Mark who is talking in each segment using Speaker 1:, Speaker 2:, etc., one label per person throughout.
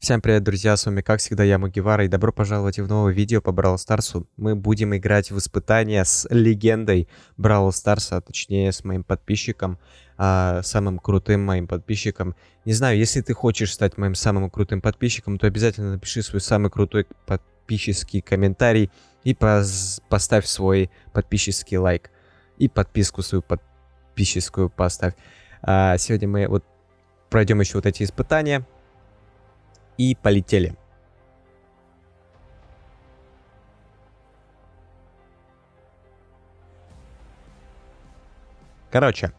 Speaker 1: Всем привет, друзья, с вами как всегда я, Мугивара, и добро пожаловать в новое видео по Бравл Старсу. Мы будем играть в испытания с легендой Бравл Старса, точнее с моим подписчиком, а, самым крутым моим подписчиком. Не знаю, если ты хочешь стать моим самым крутым подписчиком, то обязательно напиши свой самый крутой подписческий комментарий и поставь свой подписческий лайк. И подписку свою подписческую поставь. А, сегодня мы вот пройдем еще вот эти испытания и полетели. Короче,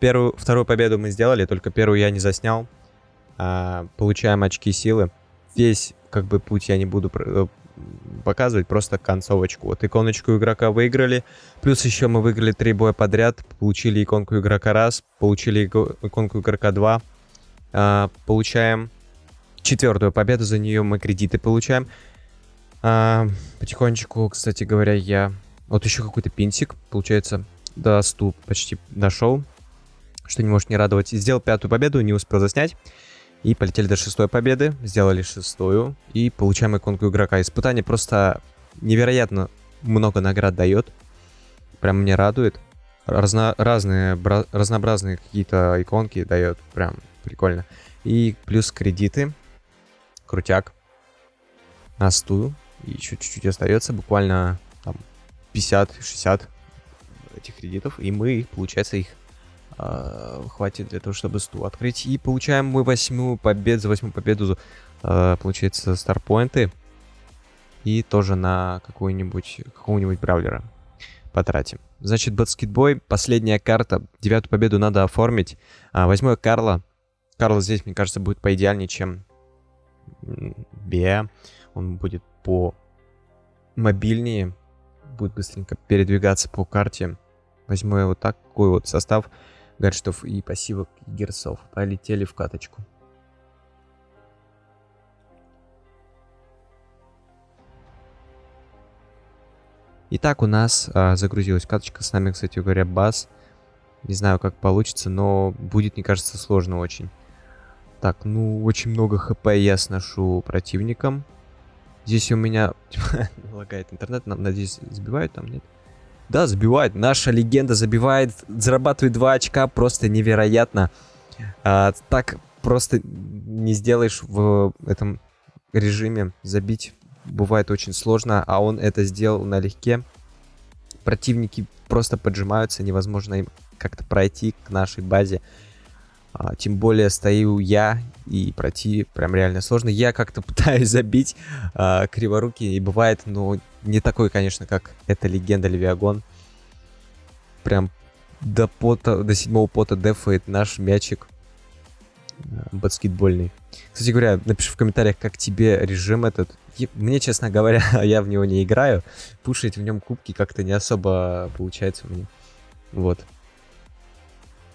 Speaker 1: первую, вторую победу мы сделали, только первую я не заснял. А, получаем очки силы. Весь, как бы, путь я не буду э, показывать, просто концовочку. Вот иконочку игрока выиграли. Плюс еще мы выиграли три боя подряд. Получили иконку игрока раз, получили иконку игрока два. А, получаем четвертую победу, за нее мы кредиты получаем. А, потихонечку, кстати говоря, я... Вот еще какой-то пинсик, получается, до 100 почти дошел, что не может не радовать. Сделал пятую победу, не успел заснять. И полетели до шестой победы, сделали шестую и получаем иконку игрока. Испытание просто невероятно много наград дает. Прям мне радует. Разно, разные, разнообразные какие-то иконки дает. Прям прикольно. И плюс кредиты крутяк на стул. И еще чуть-чуть остается, буквально там 50-60 этих кредитов. И мы, получается, их э, хватит для того, чтобы стул открыть. И получаем мы восьмую победу, за восьмую победу, э, получается, старпоинты. И тоже на какую-нибудь, какого-нибудь браулера потратим. Значит, баскетбой, последняя карта. Девятую победу надо оформить. А, возьму я Карла. Карл здесь, мне кажется, будет поидеальнее, чем Бе. Он будет по мобильнее, будет быстренько передвигаться по карте. Возьму я вот такой вот состав гаджетов и пассивок герцов. Полетели в каточку. Итак, у нас а, загрузилась каточка. С нами, кстати говоря, бас. Не знаю, как получится, но будет, мне кажется, сложно очень. Так, ну, очень много хп я сношу противникам. Здесь у меня лагает интернет, надеюсь, забивают там, нет? Да, забивает. Наша легенда забивает, зарабатывает 2 очка, просто невероятно. А, так просто не сделаешь в этом режиме. Забить бывает очень сложно, а он это сделал налегке. Противники просто поджимаются, невозможно им как-то пройти к нашей базе. А, тем более стою я, и пройти прям реально сложно. Я как-то пытаюсь забить а, криворуки, и бывает, но не такой, конечно, как эта легенда Левиагон. Прям до пота, до седьмого пота дефает наш мячик а, баскетбольный. Кстати говоря, напиши в комментариях, как тебе режим этот. Мне, честно говоря, я в него не играю. Пушить в нем кубки как-то не особо получается мне. Вот.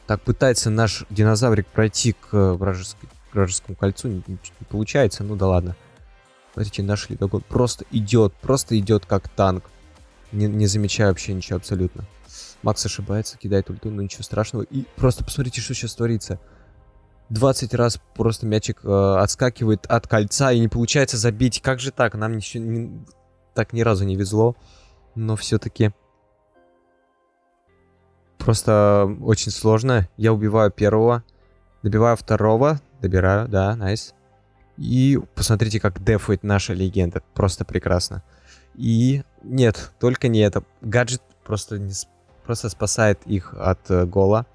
Speaker 1: Так, пытается наш динозаврик пройти к э, вражескому кольцу. Не, не, получается, ну да ладно. Смотрите, наш ледогон просто идет, просто идет как танк. Не, не замечая вообще ничего абсолютно. Макс ошибается, кидает ульту, но ничего страшного. И просто посмотрите, что сейчас творится. 20 раз просто мячик э, отскакивает от кольца и не получается забить. Как же так? Нам ничего, не, так ни разу не везло. Но все-таки Просто очень сложно. Я убиваю первого, добиваю второго, добираю, да, найс. И посмотрите, как дефает наша легенда. Просто прекрасно. И нет, только не это. Гаджет просто, не, просто спасает их от э, гола.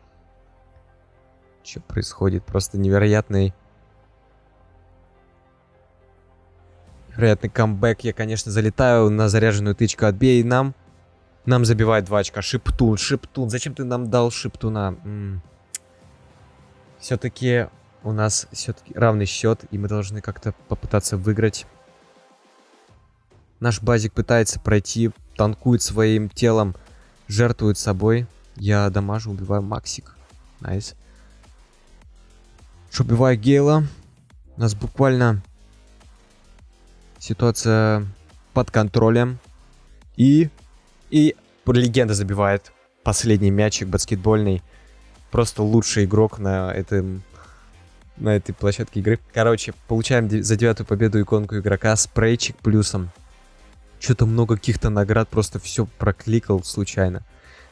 Speaker 1: Что происходит? Просто невероятный... Невероятный камбэк. Я, конечно, залетаю на заряженную тычку. Отбей нам. Нам забивает 2 очка. Шиптун, Шиптун. Зачем ты нам дал Шиптуна? Все-таки у нас все-таки равный счет, и мы должны как-то попытаться выиграть. Наш базик пытается пройти, танкует своим телом, жертвует собой. Я дамажу, убиваю Максик. Nice. Что, убиваю Гейла. У нас буквально ситуация под контролем. И и легенда забивает последний мячик баскетбольный. Просто лучший игрок на этом на этой площадке игры. Короче, получаем за девятую победу иконку игрока, спрейчик плюсом. Что-то много каких-то наград, просто все прокликал случайно.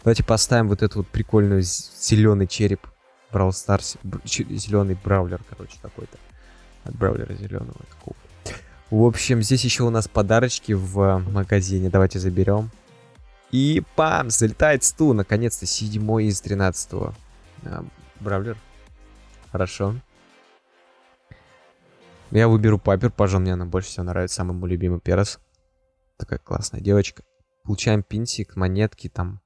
Speaker 1: Давайте поставим вот эту вот прикольную зеленый череп. Брал Старс. Зеленый браулер, короче, такой-то. От браулера зеленого. В общем, здесь еще у нас подарочки в магазине. Давайте заберем. И пам! Залетает стул. Наконец-то седьмой из 13 -го. а, Бравлер. Хорошо. Я выберу Пайпер, пожалуй, мне она больше всего нравится. Самый мой любимый перс. Такая классная девочка. Получаем пинчик, монетки там.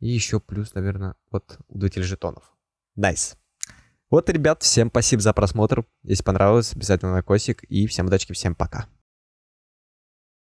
Speaker 1: И еще плюс, наверное, вот удвоитель жетонов. Nice. Вот, ребят, всем спасибо за просмотр. Если понравилось, обязательно лайкосик. И всем удачи, всем пока.